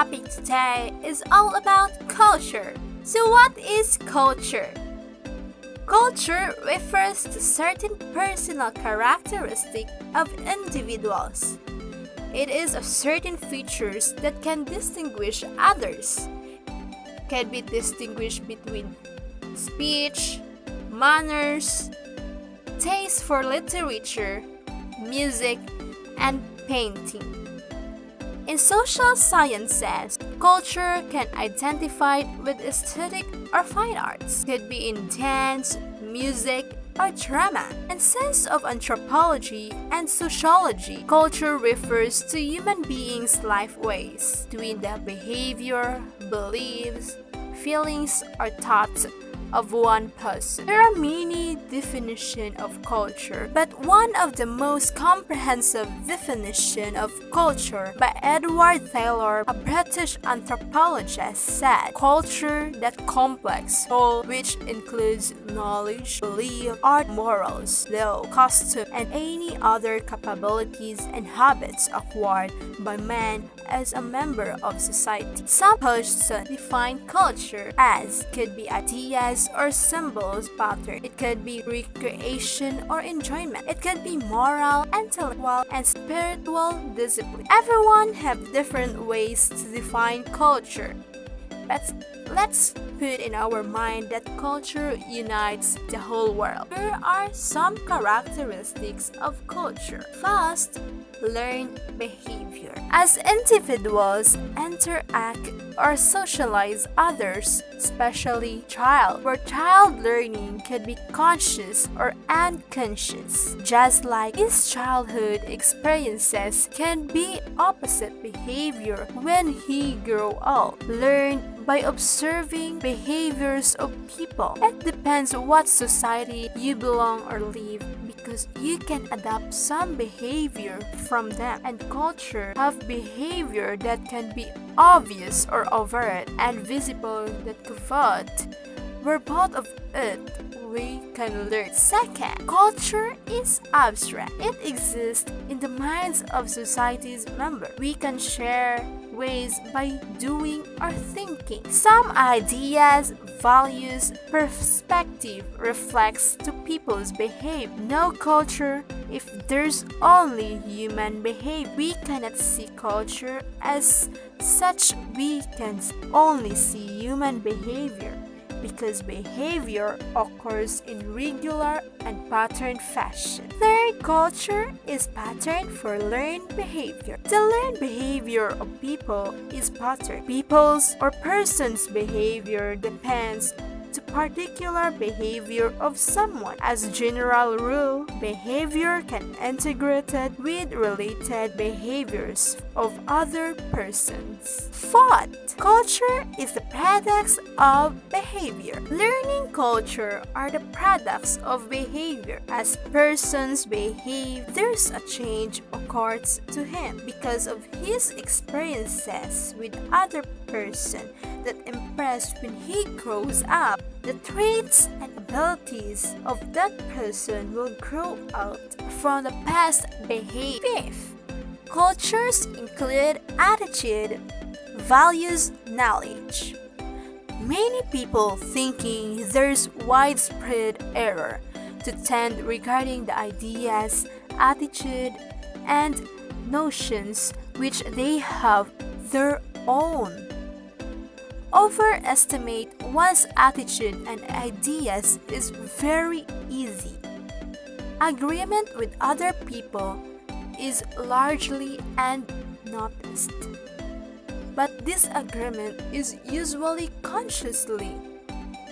topic today is all about culture. So what is culture? Culture refers to certain personal characteristic of individuals. It is of certain features that can distinguish others. Can be distinguished between speech, manners, taste for literature, music, and painting. In social sciences, culture can identify with aesthetic or fine arts. Could be in dance, music, or drama. In sense of anthropology and sociology, culture refers to human beings' life ways, between their behavior, beliefs, feelings, or thoughts of one person. There are many definitions of culture, but one of the most comprehensive definition of culture by Edward Taylor, a British anthropologist, said, culture that complex whole which includes knowledge, belief, art, morals, law, custom, and any other capabilities and habits acquired by man as a member of society. Some persons define culture as could be ideas or symbols pattern. It could be recreation or enjoyment. It could be moral, intellectual, and spiritual discipline. Everyone have different ways to define culture. But let's put in our mind that culture unites the whole world. Here are some characteristics of culture. First, learned behavior. As individuals interact or socialize others, especially child, where child learning can be conscious or unconscious. Just like his childhood experiences can be opposite behavior when he grow up. Learn by observing behaviors of people. It depends what society you belong or live because you can adapt some behavior from them and culture have behavior that can be obvious or overt and visible that covert where part of it we can learn. Second, culture is abstract. It exists in the minds of society's members. We can share ways by doing or thinking. Some ideas, values, perspective reflects to people's behavior. No culture if there's only human behavior. We cannot see culture as such. We can only see human behavior because behavior occurs in regular and patterned fashion. Third culture is pattern for learned behavior. The learned behavior of people is pattern. People's or person's behavior depends particular behavior of someone. As general rule, behavior can integrated with related behaviors of other persons. Fourth, culture is the products of behavior. Learning culture are the products of behavior. As persons behave, there's a change occurs to him because of his experiences with other person that impress when he grows up. The traits and abilities of that person will grow out from the past behavior. Fifth, cultures include attitude, values, knowledge. Many people thinking there's widespread error to tend regarding the ideas, attitude, and notions which they have their own overestimate one's attitude and ideas is very easy. Agreement with other people is largely unnoticed. But disagreement is usually consciously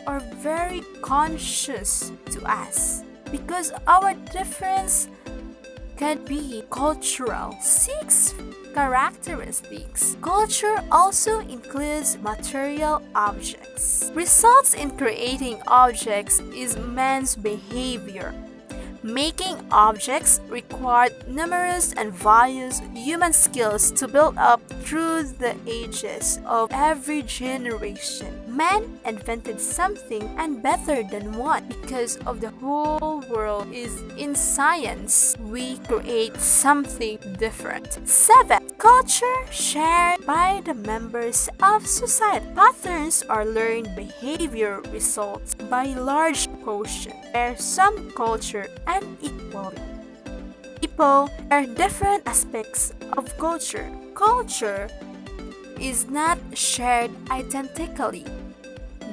or very conscious to us because our difference can be cultural. Six characteristics. Culture also includes material objects. Results in creating objects is man's behavior. Making objects required numerous and various human skills to build up through the ages of every generation. Man invented something and better than one because of the whole world is in science. We create something different. 7. Culture shared by the members of society. Patterns are learned behavior results by large quotient where some culture unequally. People are different aspects of culture. Culture is not shared identically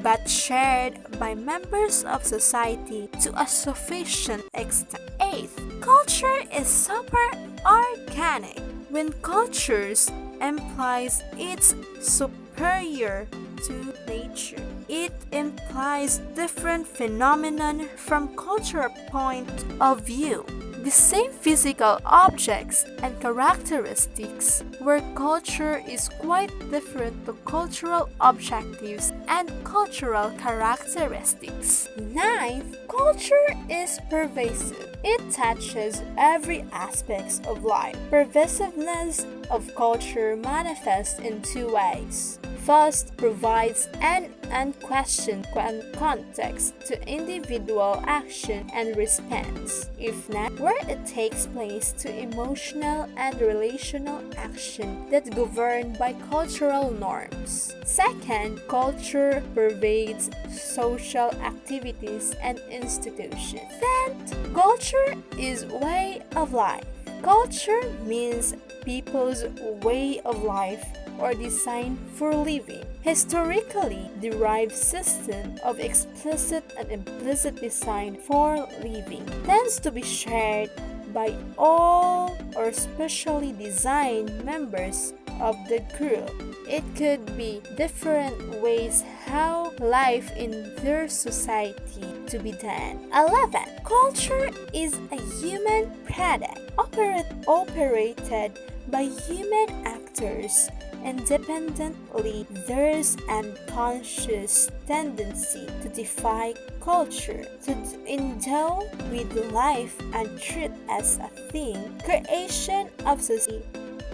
but shared by members of society to a sufficient extent. Eighth, culture is super organic. When cultures implies it's superior to nature. It implies different phenomenon from cultural point of view the same physical objects and characteristics, where culture is quite different to cultural objectives and cultural characteristics. Ninth, culture is pervasive. It touches every aspect of life. Pervasiveness of culture manifests in two ways. First, provides an unquestioned context to individual action and response. If not, where it takes place to emotional and relational action that governed by cultural norms. Second, culture pervades social activities and institutions. Third, culture is way of life. Culture means people's way of life or design for living. Historically derived system of explicit and implicit design for living tends to be shared by all or specially designed members of the group. It could be different ways how life in their society to be done. 11. Culture is a human product operate, operated by human actors independently, there's an unconscious tendency to defy culture, to endow with life and truth as a thing, creation of society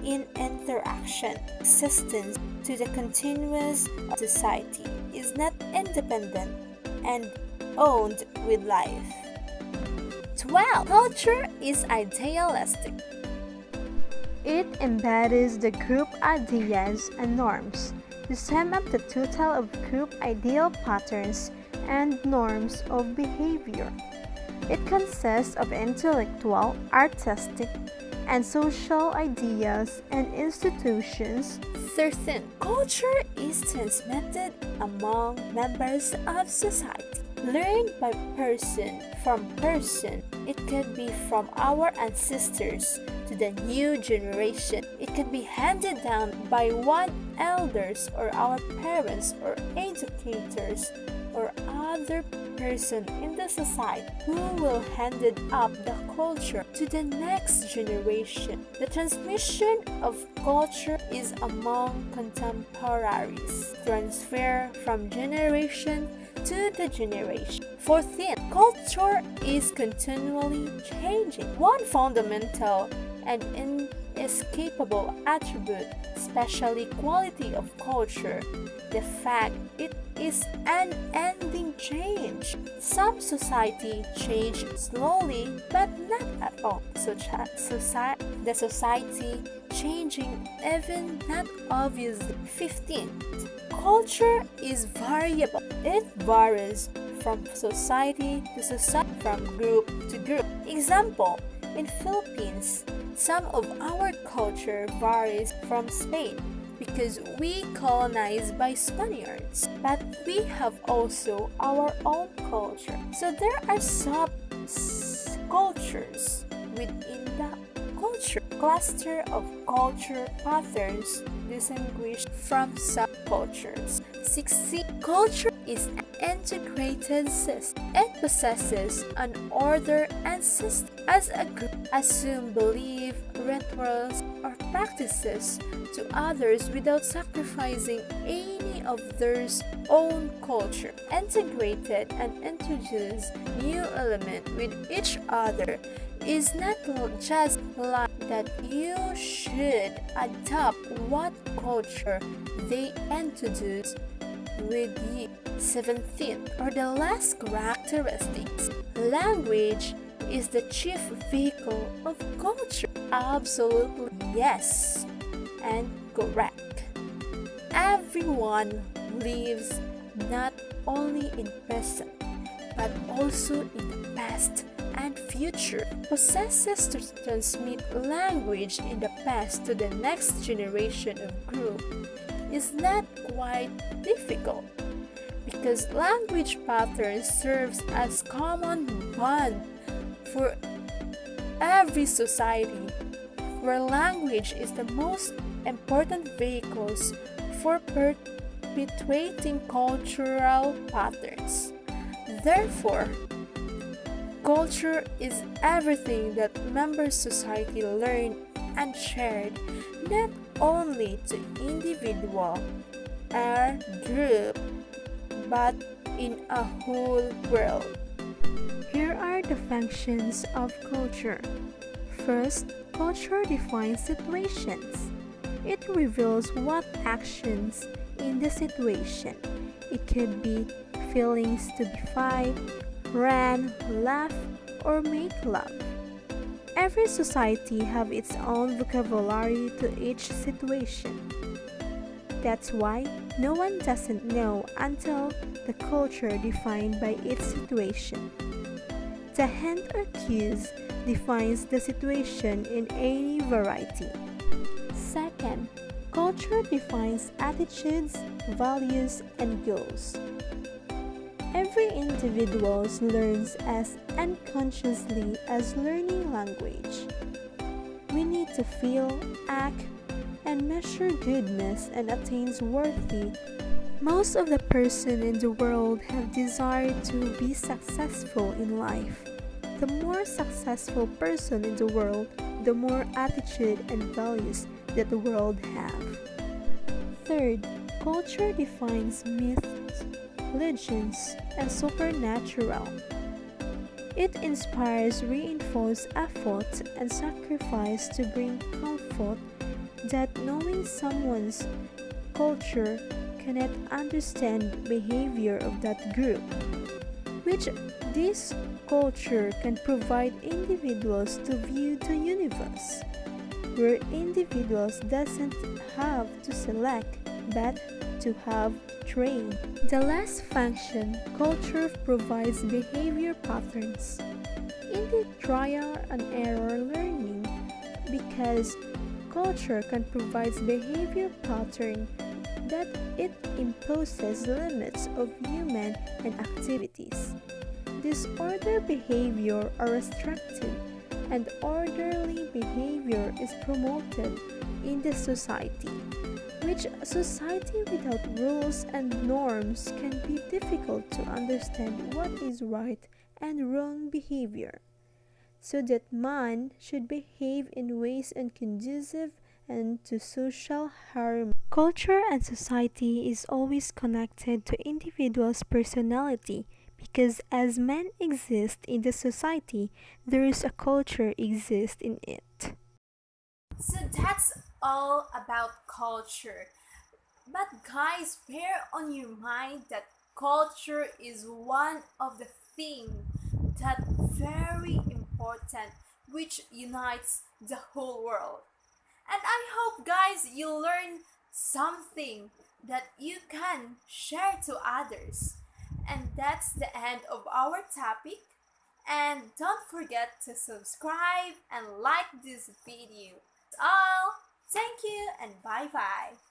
in interaction, existence to the continuous society is not independent and owned with life. 12. Culture is idealistic. It embodies the group ideas and norms to sum up the total of group ideal patterns and norms of behavior. It consists of intellectual, artistic, and social ideas and institutions. 13. Culture is transmitted among members of society learned by person from person. It could be from our ancestors to the new generation. It can be handed down by one elders or our parents or educators or other person in the society who will hand it up the culture to the next generation. The transmission of culture is among contemporaries, transfer from generation to the generation. Fourteen, culture is continually changing. One fundamental and inescapable attribute, especially quality of culture, the fact it is an ending change. Some society change slowly, but not at all. So, the society changing even not obviously. 15th, culture is variable. It varies from society to society, from group to group. Example, in Philippines, some of our culture varies from Spain because we colonized by Spaniards, but we have also our own culture. So there are sub cultures within culture cluster of culture patterns distinguished from subcultures. 60. Culture is an integrated system. It possesses an order and system. As a group, assume belief, rituals, or practices to others without sacrificing any of their own culture. Integrated and introduce new element with each other is not just like that you should adopt what culture they introduce with you. 17th or the last characteristics. Language is the chief vehicle of culture. Absolutely yes. and correct. Everyone lives not only in present but also in the past and future possesses to transmit language in the past to the next generation of group is not quite difficult because language pattern serves as common bond for every society where language is the most important vehicles for perpetuating cultural patterns. Therefore, culture is everything that member society learn and shared not only to individual or group but in a whole world. Here are the functions of culture. First, culture defines situations. It reveals what actions in the situation. It could be feelings to be run, laugh, or make love. Every society have its own vocabulary to each situation. That's why no one doesn't know until the culture defined by its situation. The hint or cues defines the situation in any variety. Second, culture defines attitudes, values, and goals. Every individual learns as unconsciously as learning language. We need to feel, act, and measure goodness and attains worthy. Most of the person in the world have desire to be successful in life. The more successful person in the world, the more attitude and values that the world have. Third, culture defines myths, legends, and supernatural. It inspires reinforced effort and sacrifice to bring comfort that knowing someone's culture cannot understand behavior of that group which this culture can provide individuals to view the universe where individuals doesn't have to select but to have trained. The last function, culture provides behavior patterns in the trial and error learning because culture can provide behavior pattern that it imposes limits of human and activities. Disordered behavior are restricted and orderly behavior is promoted in the society, which society without rules and norms can be difficult to understand what is right and wrong behavior so that man should behave in ways unconducive and to social harm. Culture and society is always connected to individual's personality because as man exist in the society, there is a culture exist in it. So that's all about culture. But guys, bear on your mind that culture is one of the things that very important which unites the whole world. And I hope guys you learn something that you can share to others. And that's the end of our topic. And don't forget to subscribe and like this video. That's all. Thank you and bye bye.